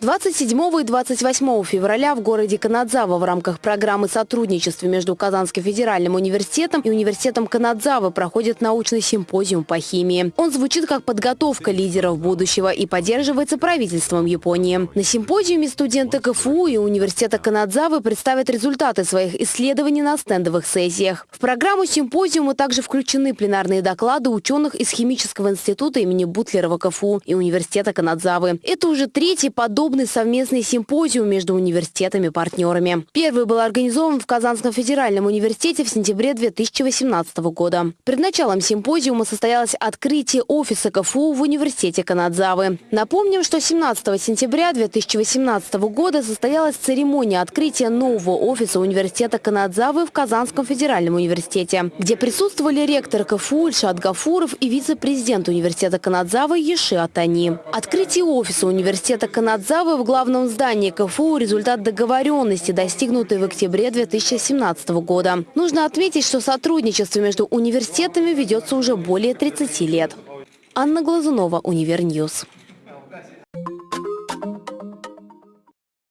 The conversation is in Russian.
27 и 28 февраля в городе Канадзава в рамках программы сотрудничества между Казанским федеральным университетом и университетом Канадзавы проходит научный симпозиум по химии. Он звучит как подготовка лидеров будущего и поддерживается правительством Японии. На симпозиуме студенты КФУ и университета Канадзавы представят результаты своих исследований на стендовых сессиях. В программу симпозиума также включены пленарные доклады ученых из Химического института имени Бутлерова КФУ и университета Канадзавы. Это уже третий подобный подобный совместный симпозиум между университетами-партнерами. Первый был организован в Казанском федеральном университете в сентябре 2018 года. Перед началом симпозиума состоялось открытие офиса КФУ в университете Канадзавы. Напомним, что 17 сентября 2018 года состоялась церемония открытия нового офиса университета Канадзавы в Казанском федеральном университете, где присутствовали ректор КФУ Ильшат Гафуров и вице-президент университета Канадзавы Еши Атани. Открытие офиса университета Канадзавы Уставы в главном здании КФУ – результат договоренности, достигнутой в октябре 2017 года. Нужно отметить, что сотрудничество между университетами ведется уже более 30 лет. Анна Глазунова, Универньюз.